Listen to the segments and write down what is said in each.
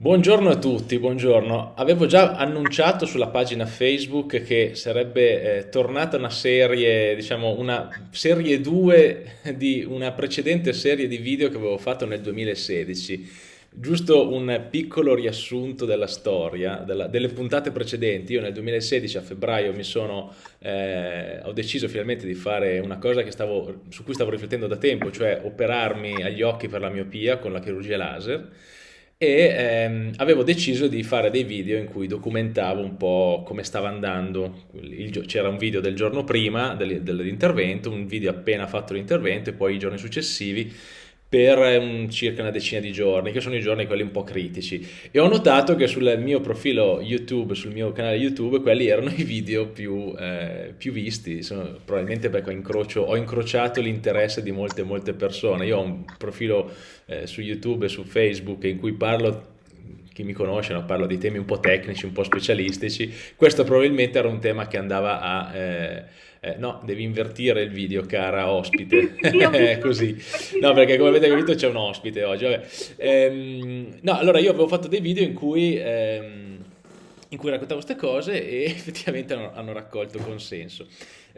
Buongiorno a tutti, buongiorno. Avevo già annunciato sulla pagina Facebook che sarebbe eh, tornata una serie, diciamo una serie 2 di una precedente serie di video che avevo fatto nel 2016. Giusto un piccolo riassunto della storia, della- delle puntate precedenti. Io nel 2016 a febbraio sono, eh, ho deciso finalmente di fare una cosa stavo- su cui stavo riflettendo da tempo, cioè operarmi agli occhi per la miopia con la chirurgia laser e ehm, avevo deciso di fare dei video in cui documentavo un po' come stava andando. C'era un video del giorno prima del- dell'intervento, un video appena fatto l'intervento e poi i giorni successivi per un- circa una decina di giorni, che sono i giorni quelli un po' critici. E ho notato che sul mio profilo YouTube, sul mio canale YouTube, quelli erano i video più, eh, più visti, Sono- probabilmente perché ho, incrocio- ho incrociato l'interesse di molte, molte persone. Io ho un profilo eh, su YouTube e su Facebook in cui parlo, chi mi conosce, no, parlo di temi un po' tecnici, un po' specialistici. Questo probabilmente era un tema che andava a... eh, eh, no, devi invertire il video, cara ospite. È Così. No, perché come avete capito c'è un ospite oggi. Ehm, no, allora io avevo fatto dei video in cui, ehm, in cui raccontavo queste cose e effettivamente hanno, hanno raccolto consenso.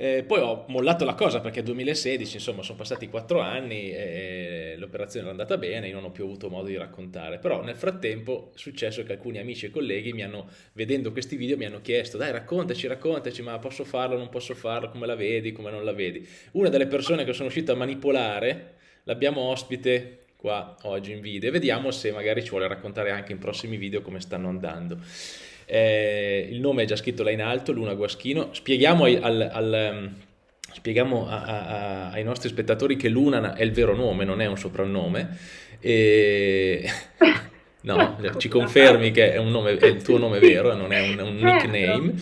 Eh, poi ho mollato la cosa perché 2016, insomma, sono passati quattro anni e l'operazione era andata bene, io non ho più avuto modo di raccontare. Però nel frattempo è successo che alcuni amici e colleghi mi hanno, vedendo questi video, mi hanno chiesto, dai, raccontaci, raccontaci, ma posso farlo, non posso farlo, come la vedi, come non la vedi. Una delle persone che sono riuscito a manipolare L'abbiamo ospite qua oggi in video e vediamo se magari ci vuole raccontare anche in prossimi video come stanno andando. Eh, il nome è già scritto là in alto, Luna Guaschino. Spieghiamo, ai, al- al, ehm, spieghiamo a- a- ai nostri spettatori che Luna è il vero nome, non è un soprannome. E... No, ci confermi che è, un nome, è il tuo nome vero, non è un, un Certo. nickname.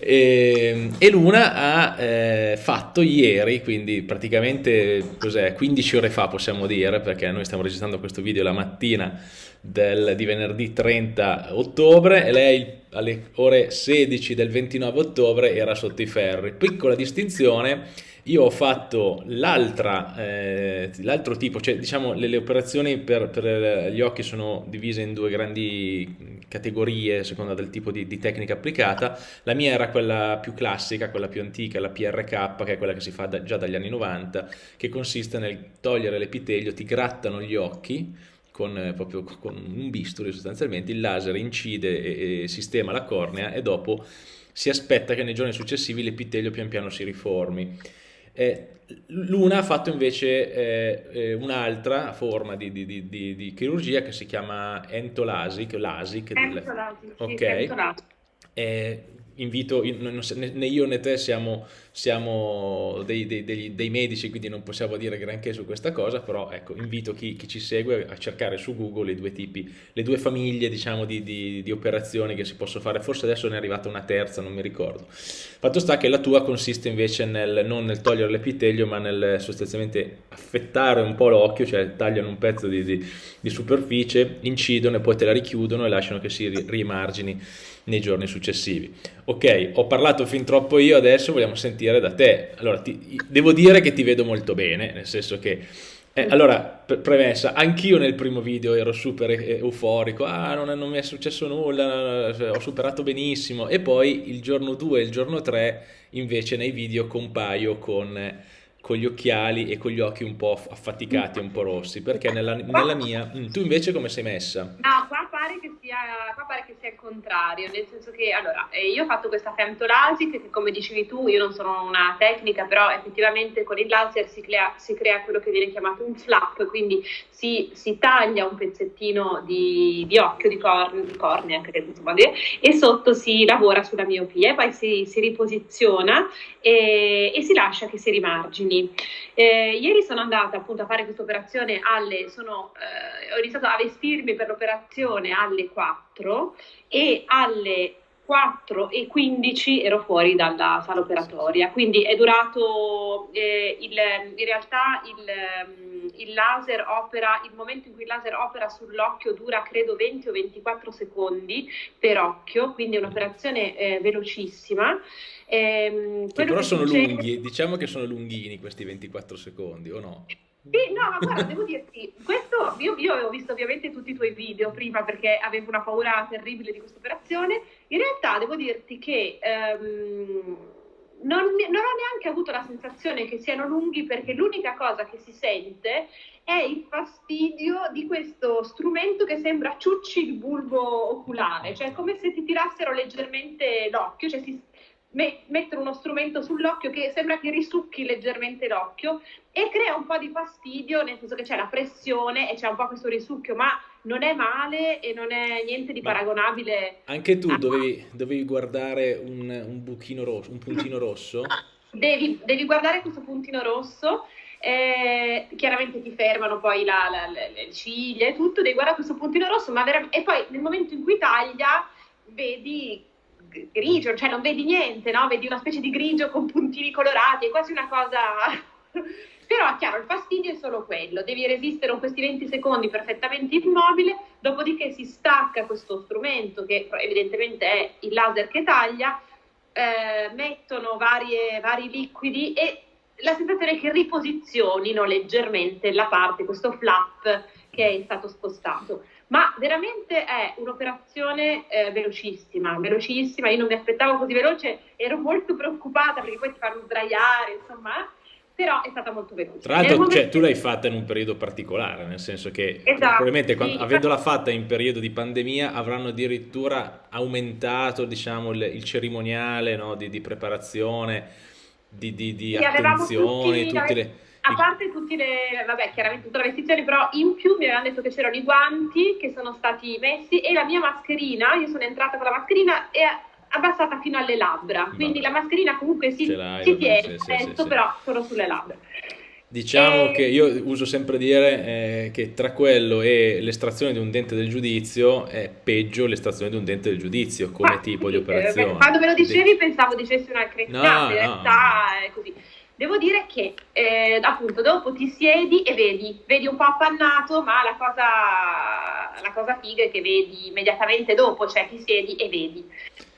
E, e Luna ha eh, fatto ieri, quindi praticamente cos'è, 15 ore fa possiamo dire, perché noi stiamo registrando questo video la mattina del- di venerdì 30 ottobre e lei alle ore 16 del 29 ottobre era sotto i ferri. Piccola distinzione, io ho fatto eh, l'altro tipo, cioè diciamo le, le operazioni per, per, eh, gli occhi sono divise in due grandi categorie a seconda del tipo di, di tecnica applicata. La mia era quella più classica, quella più antica, la PRK, che è quella che si fa da- già dagli anni 90, che consiste nel togliere l'epitelio, ti grattano gli occhi con, eh, proprio con un bisturi sostanzialmente, il laser incide e, e sistema la cornea e dopo si aspetta che nei giorni successivi l'epitelio pian piano si riformi. Eh, Luna ha fatto invece eh, eh, un'altra forma di, di- di- di- chirurgia che si chiama entolasic, LASIK, del- Pentolati, sì, ok? pentolati. Eh, invito, né io né te siamo, siamo dei, dei- degli- dei medici, quindi non possiamo dire granché su questa cosa, però ecco, invito chi, chi ci segue a cercare su Google i due tipi, le due famiglie, diciamo, di, di- di operazioni che si possono fare. Forse adesso ne è arrivata una terza, non mi ricordo. Fatto sta che la tua consiste invece nel, non nel togliere l'epitelio, ma nel sostanzialmente affettare un po' l'occhio, cioè tagliano un pezzo di, di- superficie, incidono e poi te la richiudono e lasciano che si ri- rimargini nei giorni successivi. Ok, ho parlato fin troppo io, adesso vogliamo sentire da te. Allora, ti- devo dire che ti vedo molto bene, nel senso che eh, allora, pre- premessa, anch'io nel primo video ero super e- euforico, ah, non, è- non mi è successo nulla, ho superato benissimo, e poi il giorno 2 e il giorno 3 invece nei video compaio con, con gli occhiali e con gli occhi un po' affaticati, un po' rossi, perché nella, nella mia... mm, Tu invece come sei messa? No, qua pare che sia, qua pare che sia il contrario, nel senso che allora, eh, io ho fatto questa femtolasic che come dicevi tu, io non sono una tecnica, però effettivamente con il laser si crea, si crea quello che viene chiamato un flap, quindi si, si taglia un pezzettino di, di occhio, di, corn- di cornea, si può dire, e sotto si lavora sulla miopia e poi si, si riposiziona e, e si lascia che si rimargini. Eh, ieri sono andata appunto a fare questa operazione alle, sono, eh, ho iniziato a vestirmi per l'operazione alle 4 e alle 4 e 15 ero fuori dalla sala operatoria, quindi è durato, eh, il, in realtà il, ehm, il laser opera, il momento in cui il laser opera sull'occhio dura credo 20 o 24 secondi per occhio, quindi è un'operazione eh, velocissima. Quello però sono succede lunghi, diciamo che sono lunghini questi 24 secondi, o no? Sì, no, ma guarda, devo dirti, questo, io, io avevo visto ovviamente tutti i tuoi video prima perché avevo una paura terribile di questa operazione. In realtà devo dirti che ehm, non, non, ho neanche avuto la sensazione che siano lunghi perché l'unica cosa che si sente è il fastidio di questo strumento che sembra ciucci il bulbo oculare, cioè come se ti tirassero leggermente l'occhio, cioè si me- mettere uno strumento sull'occhio che sembra che risucchi leggermente l'occhio e crea un po' di fastidio, nel senso che c'è la pressione e c'è un po' questo risucchio, ma non è male e non è niente di paragonabile. Anche tu dovevi, dovevi guardare un, un, buchino rosso, un puntino rosso? Devi, devi guardare questo puntino rosso. Eh, chiaramente ti fermano poi la, la, le, le ciglia e tutto, devi guardare questo puntino rosso, ma vera- e poi nel momento in cui taglia vedi grigio, cioè non vedi niente, no? Vedi una specie di grigio con puntini colorati, è quasi una cosa... Però chiaro, il fastidio è solo quello, devi resistere questi 20 secondi perfettamente immobile, dopodiché si stacca questo strumento che evidentemente è il laser che taglia, eh, mettono varie, vari liquidi e la sensazione è che riposizionino leggermente la parte, questo flap che è stato spostato ma veramente è un'operazione eh, velocissima, velocissima, io non mi aspettavo così veloce, ero molto preoccupata perché poi ti fanno sdraiare, insomma, però è stata molto veloce. Tra l'altro cioè, tu l'hai fatta in un periodo particolare, nel senso che esatto, probabilmente quando, sì, avendola fatta in periodo di pandemia avranno addirittura aumentato diciamo, il, il cerimoniale no, di, di, preparazione, di, di, di sì, attenzione, tutti, tutte le a parte tutte le, vabbè, chiaramente tutte le vestizioni, però in più mi avevano detto che c'erano i guanti che sono stati messi e la mia mascherina, io sono entrata con la mascherina e abbassata fino alle labbra, quindi vabbè. la mascherina comunque si, si tiene, sì, sì, sì, però solo sulle labbra. Diciamo e... che io uso sempre dire eh, che tra quello e l'estrazione di un dente del giudizio è peggio l'estrazione di un dente del giudizio come Ma, tipo di eh, operazione. Quando me lo dicevi pensavo dicessi una cretinata, no, in realtà no. è così. Devo dire che eh, appunto dopo ti siedi e vedi, vedi un po' appannato, ma la cosa, la cosa figa è che vedi immediatamente dopo, cioè ti siedi e vedi.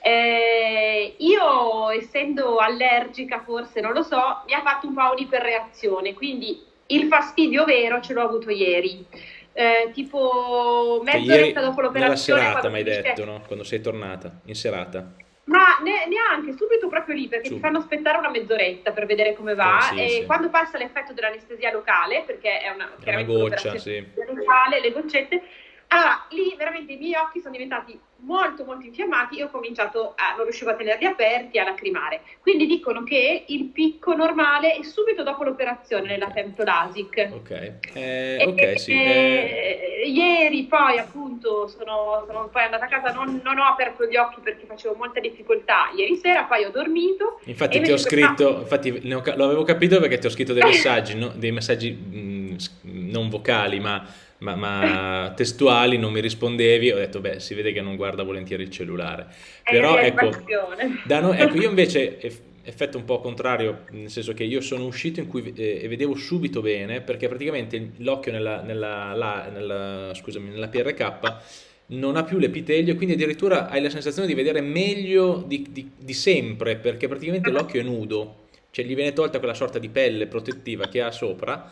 Eh, io essendo allergica forse, non lo so, mi ha fatto un po' un'iperreazione, quindi il fastidio vero ce l'ho avuto ieri. Eh, tipo cioè, mezz'oretta dopo l'operazione. Nella serata mi hai detto, no? Quando sei tornata, in serata. Ma ne, neanche subito proprio lì perché Su. ti fanno aspettare una mezz'oretta per vedere come va eh, sì, e sì. quando passa l'effetto dell'anestesia locale perché è una, è una goccia, sì. locale, le goccette allora, lì veramente i miei occhi sono diventati molto molto infiammati e ho cominciato a, non riuscivo a tenerli aperti, a lacrimare. Quindi dicono che il picco normale è subito dopo l'operazione nella Temtolasic. Ok, eh, ok, sì. Eh... Ieri poi appunto sono, sono, poi andata a casa, non, non, ho aperto gli occhi perché facevo molta difficoltà ieri sera, poi ho dormito. Infatti ti ho scritto, infatti lo avevo capito perché ti ho scritto dei messaggi, no? dei messaggi mh, non vocali ma ma, ma, testuali non mi rispondevi, ho detto beh si vede che non guarda volentieri il cellulare. Però ecco, no, ecco, io invece effetto un po' contrario, nel senso che io sono uscito in cui eh, e vedevo subito bene perché praticamente l'occhio nella, nella, la, nella, scusami, nella PRK non ha più l'epitelio, quindi addirittura hai la sensazione di vedere meglio di, di, di sempre perché praticamente l'occhio è nudo, cioè gli viene tolta quella sorta di pelle protettiva che ha sopra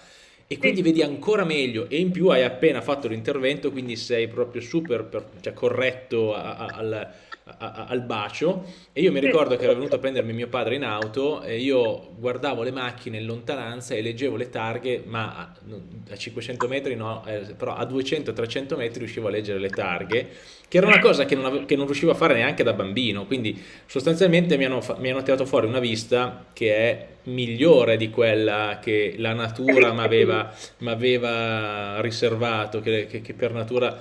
e quindi vedi ancora meglio e in più hai appena fatto l'intervento quindi sei proprio super per, cioè corretto a, a, al, a, al bacio. E io mi ricordo che era venuto a prendermi mio padre in auto e io guardavo le macchine in lontananza e leggevo le targhe ma a, 500 metri no, eh, però a 200-300 metri riuscivo a leggere le targhe che era una cosa che non, avevo, che non, riuscivo a fare neanche da bambino, quindi sostanzialmente mi hanno, mi hanno tirato fuori una vista che è migliore di quella che la natura mi aveva riservato, che, che, che, per natura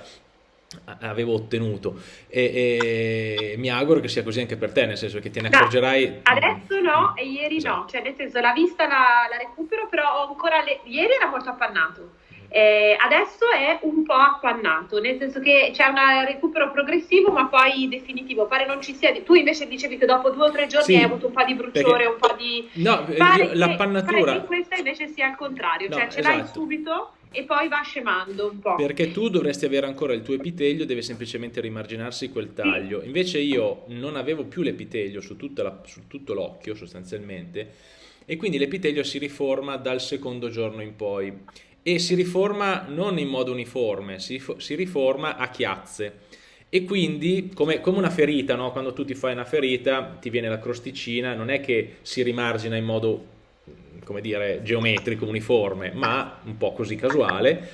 avevo ottenuto. E, e, mi auguro che sia così anche per te, nel senso che te ne accorgerai... adesso no e ieri no, cioè nel senso la vista la, la recupero, però ancora le... ieri era molto appannato. Eh, adesso è un po' appannato, nel senso che c'è un recupero progressivo ma poi definitivo, pare non ci sia, tu invece dicevi che dopo due o tre giorni sì, hai avuto un po' di bruciore, un po' di... No, io, l'appannatura... Pare che questa invece sia il contrario, no, cioè ce esatto. l'hai subito e poi va scemando un po'. Perché tu dovresti avere ancora il tuo epitelio, deve semplicemente rimarginarsi quel taglio. Invece io non avevo più l'epitelio su, su tutto l'occhio sostanzialmente e quindi l'epitelio si riforma dal secondo giorno in poi e si riforma non in modo uniforme, si, si riforma a chiazze e quindi come, come una ferita, no? quando tu ti fai una ferita ti viene la crosticina, non è che si rimargina in modo come dire geometrico, uniforme, ma un po' così casuale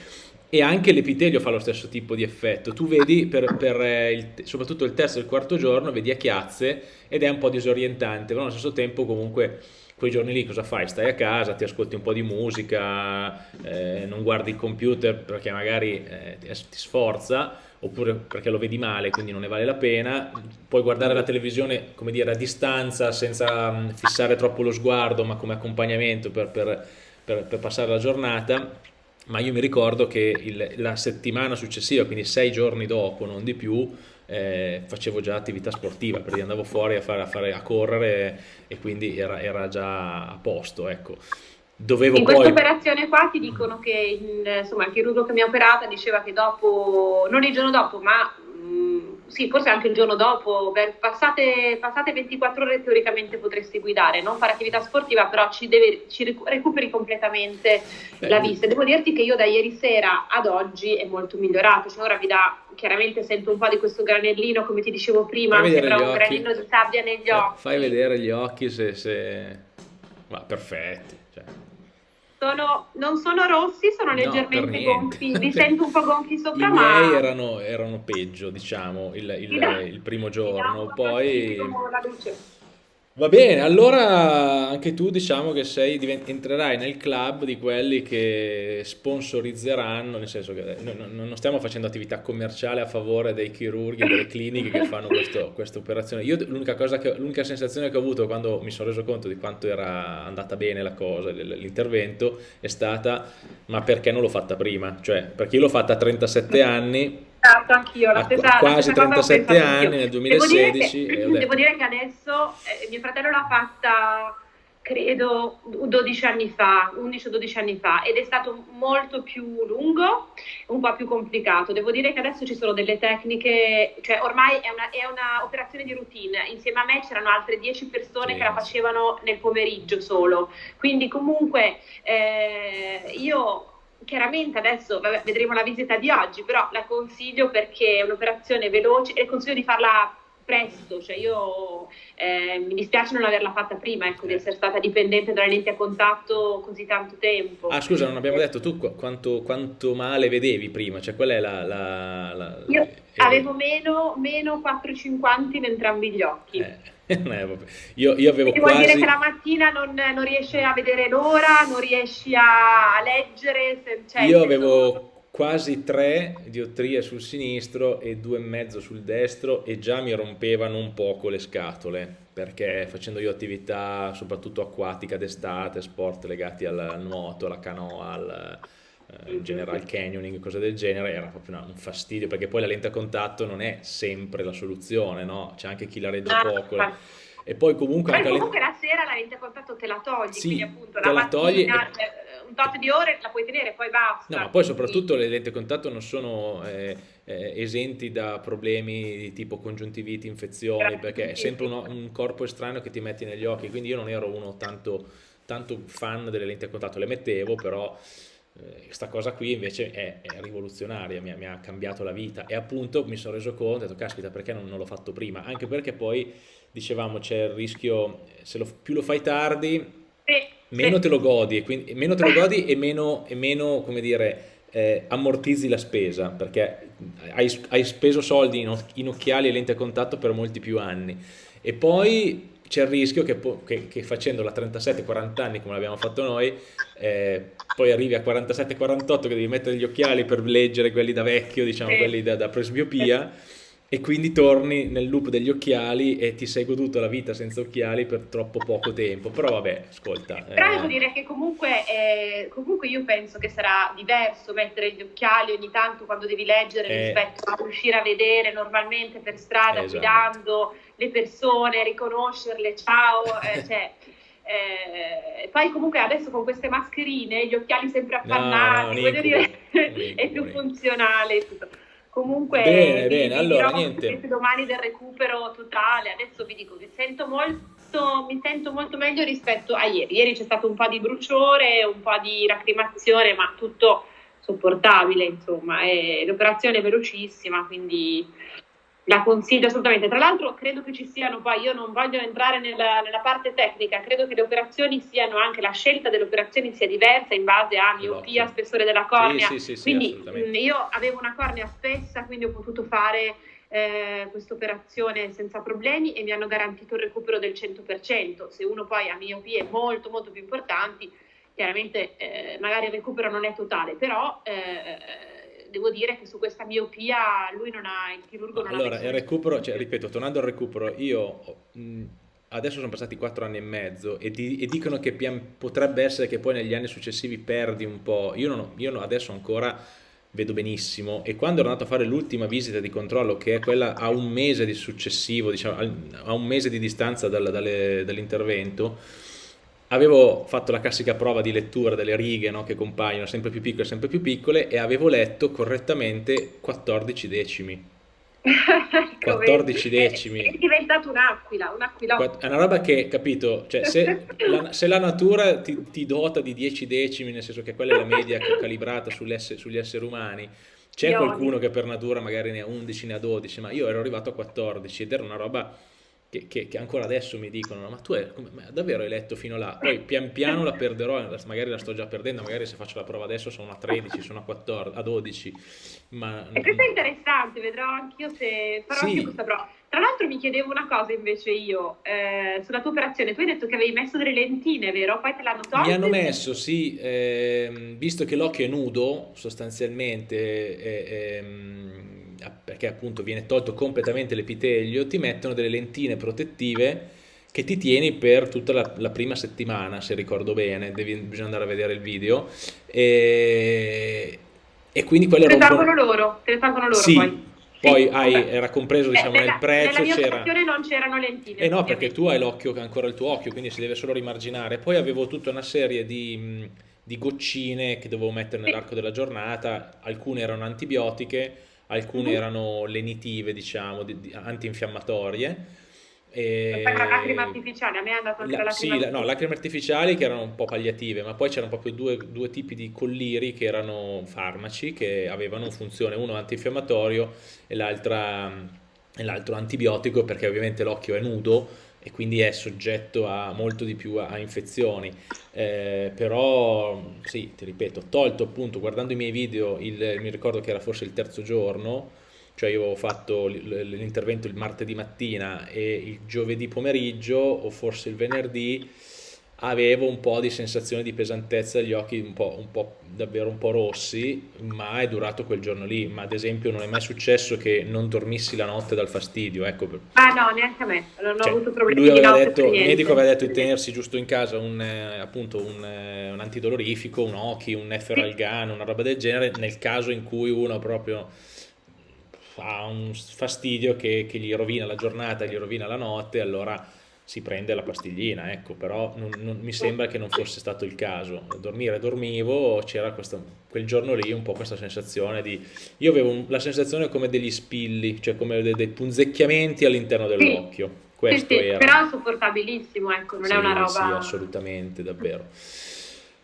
e anche l'epitelio fa lo stesso tipo di effetto. Tu vedi, per, per eh, il, soprattutto il terzo e il quarto giorno, vedi a chiazze ed è un po' disorientante, però allo stesso tempo comunque quei giorni lì cosa fai? Stai a casa, ti ascolti un po' di musica, eh, non guardi il computer perché magari eh, ti, sforza, oppure perché lo vedi male, quindi non ne vale la pena. Puoi guardare la televisione, come dire, a distanza, senza mh, fissare troppo lo sguardo, ma come accompagnamento per, per, per, per passare la giornata. Ma io mi ricordo che il, la settimana successiva, quindi sei giorni dopo, non di più, eh, facevo già attività sportiva, perché andavo fuori a, fare, a, fare, a correre e quindi era, era, già a posto. Ecco. Dovevo in poi... questa operazione qua ti dicono che insomma, il chirurgo che mi ha operata diceva che dopo, non il giorno dopo, ma sì, forse anche il giorno dopo, per passate, passate, 24 ore teoricamente potresti guidare, non fare attività sportiva, però ci, deve, ci recuperi completamente Beh, la vista. Devo dirti che io da ieri sera ad oggi è molto migliorato, cioè ora vi dà, chiaramente sento un po' di questo granellino, come ti dicevo prima, sembra un granellino di sabbia negli occhi. Fai vedere gli occhi se... se... Ma perfetti. Sono, non sono rossi, sono no, leggermente gonfi, li sento un po' gonfi sopra, I ma... miei erano, erano peggio, diciamo, il, il, il primo giorno, poi... La luce. Va bene, allora anche tu diciamo che sei, entrerai nel club di quelli che sponsorizzeranno, nel senso che non stiamo facendo attività commerciale a favore dei chirurghi, delle cliniche che fanno questa operazione. Io l'unica sensazione che ho avuto quando mi sono reso conto di quanto era andata bene la cosa, l'intervento, è stata ma perché non l'ho fatta prima? Cioè, perché io l'ho fatta a 37 anni Esatto, anch'io, la stessa, quasi la stessa 37 anni nel 2016. Devo dire che, devo dire che adesso eh, mio fratello l'ha fatta credo 12 anni fa, 11 o 12 anni fa, ed è stato molto più lungo, un po' più complicato. Devo dire che adesso ci sono delle tecniche, cioè ormai è una, è una operazione di routine. Insieme a me c'erano altre 10 persone sì. che la facevano nel pomeriggio solo. Quindi comunque eh, io chiaramente adesso vabbè, vedremo la visita di oggi, però la consiglio perché è un'operazione veloce e consiglio di farla presto, cioè io eh, mi dispiace non averla fatta prima, ecco, di essere stata dipendente dalle lenti a contatto così tanto tempo. Ah scusa, non abbiamo detto tu quanto, quanto male vedevi prima, cioè qual è la... la, la io eh, avevo meno, meno 4,50 in entrambi gli occhi. Eh. io, io avevo Quindi quasi... vuol dire che la mattina non, non riesci a vedere l'ora, non riesci a, leggere. Se, cioè, io avevo sono... quasi tre diottrie sul sinistro e due e mezzo sul destro e già mi rompevano un poco le scatole perché facendo io attività soprattutto acquatica d'estate, sport legati al nuoto, alla canoa, al, eh, in generale canyoning, cose del genere, era proprio una, un fastidio perché poi la lente a contatto non è sempre la soluzione, no? C'è anche chi la regge ah, poco. Ah. E poi comunque... Poi comunque la sera la lente a contatto te la togli, sì, quindi appunto la, la togli e... Eh, un tot di ore la puoi tenere, poi basta. No, ma poi soprattutto le lenti a contatto non sono eh, eh, esenti da problemi di tipo congiuntiviti, infezioni, perché è sempre uno, un corpo estraneo che ti metti negli occhi, quindi io non ero uno tanto, tanto fan delle lenti a contatto, le mettevo, però questa eh, cosa qui invece è, è rivoluzionaria, mi, mi, ha cambiato la vita. E appunto mi sono reso conto, ho detto caspita perché non, non l'ho fatto prima, anche perché poi dicevamo c'è il rischio, se lo, più lo fai tardi meno te lo godi e, quindi, meno te lo godi e meno, e meno come dire, eh, ammortizzi la spesa perché hai, hai speso soldi in, in occhiali e lenti a contatto per molti più anni. E poi c'è il rischio che, che, che facendola a 37-40 anni come l'abbiamo fatto noi, eh, poi arrivi a 47-48 che devi mettere gli occhiali per leggere quelli da vecchio, diciamo quelli da, da presbiopia, e quindi torni nel loop degli occhiali e ti sei goduto la vita senza occhiali per troppo poco tempo. Però vabbè, ascolta. Però devo eh... dire che comunque, eh, comunque, io penso che sarà diverso mettere gli occhiali ogni tanto quando devi leggere eh... rispetto a riuscire a vedere normalmente per strada, esatto. guidando le persone, riconoscerle, ciao, eh, cioè, eh, poi comunque adesso con queste mascherine, gli occhiali sempre appannati, no, no, voglio dire, è più funzionale. Tutto. Comunque, bene, bene, allora niente. domani del recupero totale, adesso vi dico che sento molto mi sento molto meglio rispetto a ieri. Ieri c'è stato un po' di bruciore, un po' di lacrimazione, ma tutto sopportabile, insomma. L'operazione è velocissima, quindi la consiglio assolutamente. Tra l'altro credo che ci siano poi, io non voglio entrare nella, nella, parte tecnica, credo che le operazioni siano anche, la scelta delle operazioni sia diversa in base a miopia, spessore della cornea. Sì, sì, sì, quindi mh, io avevo una cornea spessa, quindi ho potuto fare eh, questa operazione senza problemi e mi hanno garantito il recupero del 100%. Se uno poi ha miopie molto molto più importanti, chiaramente eh, magari il recupero non è totale, però eh, devo dire che su questa miopia lui non ha, il chirurgo non allora, ha... Allora, il recupero, cioè, ripeto, tornando al recupero, io... Mh, adesso sono passati quattro anni e mezzo e, di, e dicono che pian, potrebbe essere che poi negli anni successivi perdi un po'. Io, non, io adesso ancora vedo benissimo e quando ero andato a fare l'ultima visita di controllo che è quella a un mese di successivo diciamo a un mese di distanza dal, dall'intervento avevo fatto la classica prova di lettura delle righe no, che compaiono sempre più piccole sempre più piccole e avevo letto correttamente 14 decimi 14 decimi. È diventato un'aquila, un'aquila. È una roba che, capito, cioè se, la, se la natura ti, ti, dota di 10 decimi, nel senso che quella è la media calibrata sugli esseri umani, c'è qualcuno che per natura magari ne ha 11, ne ha 12, ma io ero arrivato a 14 ed era una roba che, che, che, ancora adesso mi dicono ma tu è, come, ma davvero hai letto fino là poi pian piano la perderò magari la sto già perdendo magari se faccio la prova adesso sono a 13 sono a 14 a 12 ma e questo è interessante vedrò anch'io se farò sì. anche questa prova tra l'altro mi chiedevo una cosa invece io eh, sulla tua operazione tu hai detto che avevi messo delle lentine vero? poi te l'hanno tolte? mi hanno messo sì eh, visto che l'occhio è nudo sostanzialmente eh, perché appunto viene tolto completamente l'epitelio, ti mettono delle lentine protettive che ti tieni per tutta la, la prima settimana, se ricordo bene, devi, bisogna andare a vedere il video. E, e quindi quello te le tolgono loro, te le tolgono loro sì, poi. Poi hai, era compreso diciamo, eh, nel prezzo. Nella mia c'era... non c'erano lentine. Eh no, perché tu hai l'occhio, ancora il tuo occhio, quindi si deve solo rimarginare. Poi avevo tutta una serie di, di goccine che dovevo mettere nell'arco della giornata, alcune erano antibiotiche, alcune mm. erano lenitive, diciamo, di, di, antinfiammatorie. E... lacrime artificiali, a me è andato anche la, la lacrime sì, no, lacrime artificiali che erano un po' palliative, ma poi c'erano proprio due, due, tipi di colliri che erano farmaci che avevano funzione, uno antinfiammatorio e l'altro antibiotico perché ovviamente l'occhio è nudo e quindi è soggetto a molto di più a, infezioni. Eh, però sì, ti ripeto, tolto appunto guardando i miei video, il, mi ricordo che era forse il terzo giorno, cioè io avevo fatto l'intervento il martedì mattina e il giovedì pomeriggio o forse il venerdì avevo un po' di sensazione di pesantezza gli occhi un po', un po', davvero un po' rossi ma è durato quel giorno lì. Ma ad esempio non è mai successo che non dormissi la notte dal fastidio ecco. ah no neanche a me. Non cioè, ho avuto problemi lui aveva detto, il medico aveva detto di tenersi giusto in casa un, eh, appunto un, eh, un antidolorifico un occhi, un efferalgano una roba del genere nel caso in cui uno proprio ha un fastidio che, che gli rovina la giornata gli rovina la notte allora si prende la pastiglina, ecco, però non, non, mi sembra che non fosse stato il caso. Dormire dormivo, c'era quel giorno lì un po' questa sensazione di... Io avevo un, la sensazione come degli spilli, cioè come dei, dei punzecchiamenti all'interno dell'occhio. Questo sì, sì, era. Però sopportabilissimo, ecco, non sì, è una roba... Sì, assolutamente, davvero.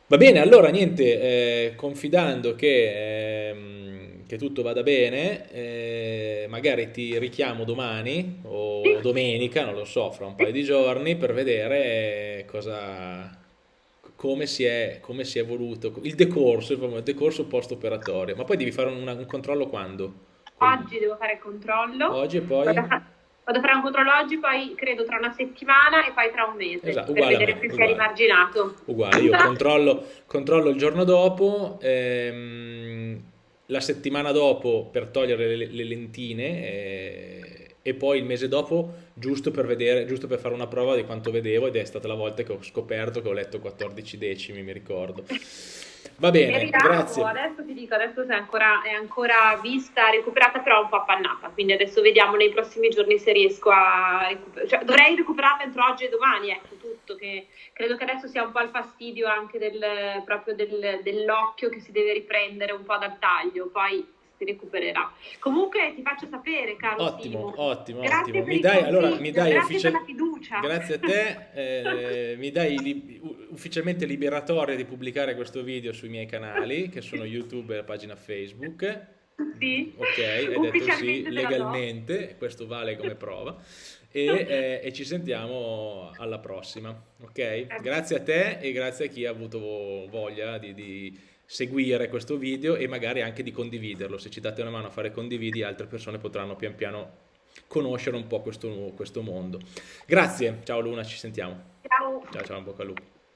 Va bene, allora niente, eh, confidando che... Eh, che tutto vada bene, eh, magari ti richiamo domani o domenica, non lo so, fra un paio di giorni per vedere cosa, come si è, come si è evoluto il decorso, il decorso post operatorio. Ma poi devi fare un, un controllo quando? Oggi devo fare il controllo. Oggi e poi? Vado a, vado a, fare un controllo oggi, poi credo tra una settimana e poi tra un mese. Esatto, per vedere se si è rimarginato. Uguale, io controllo, controllo il giorno dopo. Ehm, la settimana dopo per togliere le, le lentine e, e, poi il mese dopo giusto per vedere, giusto per fare una prova di quanto vedevo ed è stata la volta che ho scoperto che ho letto 14 decimi, mi ricordo. Va bene, Meriamo, grazie. Adesso ti dico, adesso è ancora, è ancora, vista, recuperata, però un po' appannata, quindi adesso vediamo nei prossimi giorni se riesco a recuperare. Cioè, dovrei recuperarla entro oggi e domani, ecco tutto, che credo che adesso sia un po' il fastidio anche del, proprio del, dell'occhio che si deve riprendere un po' dal taglio, poi si recupererà. Comunque ti faccio sapere, caro Ottimo, Simo. ottimo, Grazie ottimo. Mi dai, allora, mi dai grazie per la fiducia. Grazie a te, eh, mi dai li- ufficialmente liberatoria di pubblicare questo video sui miei canali, che sono YouTube e la pagina Facebook. Sì, Ok, hai detto sì, do. legalmente, questo vale come prova. E, eh, e ci sentiamo alla prossima, ok? Grazie a te e grazie a chi ha avuto voglia di, di seguire questo video e magari anche di condividerlo. Se ci date una mano a fare condividi, altre persone potranno pian piano conoscere un po' questo, questo mondo. Grazie, ciao Luna, ci sentiamo. Ciao. Ciao ciao, bocca al lupo.